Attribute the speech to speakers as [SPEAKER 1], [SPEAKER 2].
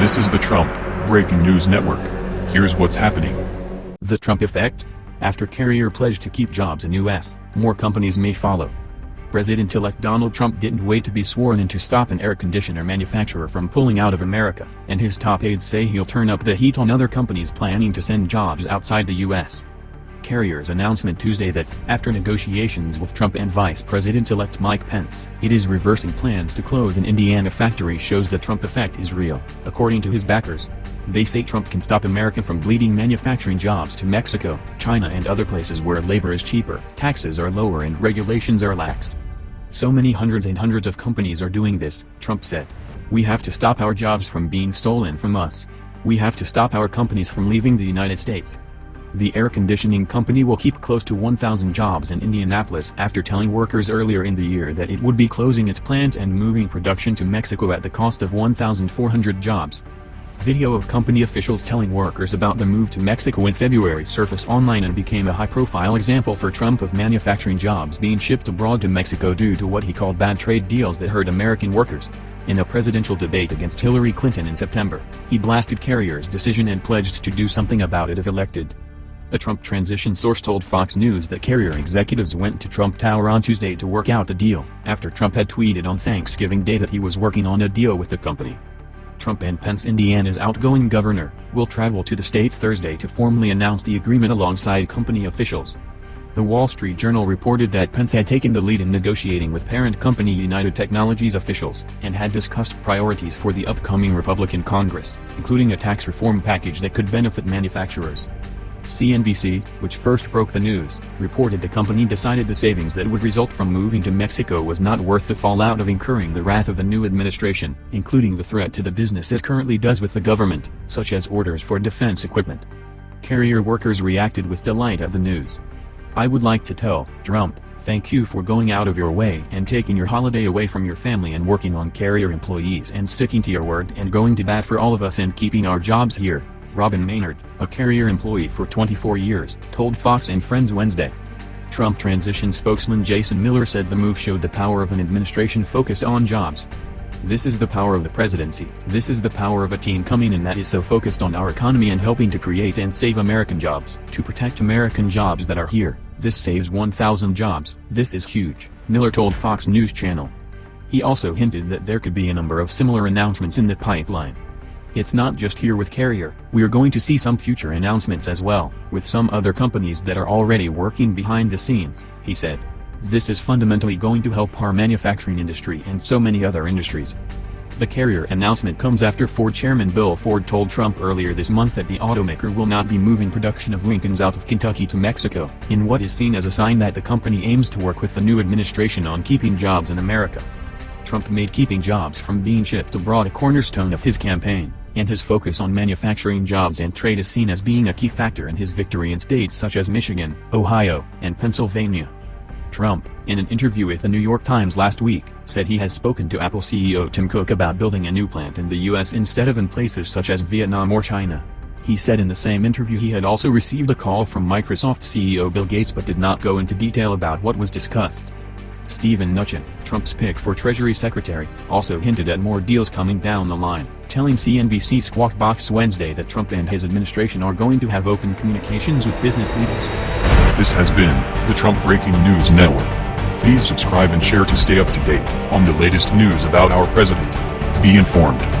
[SPEAKER 1] This is the Trump Breaking News Network. Here's what's happening.
[SPEAKER 2] The Trump effect? After Carrier pledged to keep jobs in U.S., more companies may follow. President-elect Donald Trump didn't wait to be sworn in to stop an air conditioner manufacturer from pulling out of America, and his top aides say he'll turn up the heat on other companies planning to send jobs outside the U.S. Carrier's announcement Tuesday that, after negotiations with Trump and Vice President-elect Mike Pence, it is reversing plans to close an Indiana factory shows the Trump effect is real, according to his backers. They say Trump can stop America from bleeding manufacturing jobs to Mexico, China and other places where labor is cheaper, taxes are lower and regulations are lax. So many hundreds and hundreds of companies are doing this, Trump said. We have to stop our jobs from being stolen from us. We have to stop our companies from leaving the United States. The air conditioning company will keep close to 1,000 jobs in Indianapolis after telling workers earlier in the year that it would be closing its plant and moving production to Mexico at the cost of 1,400 jobs. Video of company officials telling workers about the move to Mexico in February surfaced online and became a high-profile example for Trump of manufacturing jobs being shipped abroad to Mexico due to what he called bad trade deals that hurt American workers. In a presidential debate against Hillary Clinton in September, he blasted Carrier's decision and pledged to do something about it if elected. A Trump transition source told Fox News that Carrier executives went to Trump Tower on Tuesday to work out the deal, after Trump had tweeted on Thanksgiving Day that he was working on a deal with the company. Trump and Pence Indiana's outgoing governor, will travel to the state Thursday to formally announce the agreement alongside company officials. The Wall Street Journal reported that Pence had taken the lead in negotiating with parent company United Technologies officials, and had discussed priorities for the upcoming Republican Congress, including a tax reform package that could benefit manufacturers. CNBC, which first broke the news, reported the company decided the savings that would result from moving to Mexico was not worth the fallout of incurring the wrath of the new administration, including the threat to the business it currently does with the government, such as orders for defense equipment. Carrier workers reacted with delight at the news. I would like to tell Trump, thank you for going out of your way and taking your holiday away from your family and working on Carrier employees and sticking to your word and going to bat for all of us and keeping our jobs here. Robin Maynard, a Carrier employee for 24 years, told Fox and Friends Wednesday. Trump transition spokesman Jason Miller said the move showed the power of an administration focused on jobs. This is the power of the presidency, this is the power of a team coming in that is so focused on our economy and helping to create and save American jobs, to protect American jobs that are here, this saves 1,000 jobs, this is huge, Miller told Fox News Channel. He also hinted that there could be a number of similar announcements in the pipeline. It's not just here with Carrier, we're going to see some future announcements as well, with some other companies that are already working behind the scenes, he said. This is fundamentally going to help our manufacturing industry and so many other industries. The Carrier announcement comes after Ford chairman Bill Ford told Trump earlier this month that the automaker will not be moving production of Lincolns out of Kentucky to Mexico, in what is seen as a sign that the company aims to work with the new administration on keeping jobs in America. Trump made keeping jobs from being shipped abroad a cornerstone of his campaign and his focus on manufacturing jobs and trade is seen as being a key factor in his victory in states such as Michigan, Ohio, and Pennsylvania. Trump, in an interview with the New York Times last week, said he has spoken to Apple CEO Tim Cook about building a new plant in the U.S. instead of in places such as Vietnam or China. He said in the same interview he had also received a call from Microsoft CEO Bill Gates but did not go into detail about what was discussed. Steven Mnuchin, Trump's pick for Treasury Secretary, also hinted at more deals coming down the line, telling CNBC Squawk Box Wednesday that Trump and his administration are going to have open communications with business leaders.
[SPEAKER 1] This has been the Trump Breaking News Network. Please subscribe and share to stay up to date on the latest news about our president. Be informed.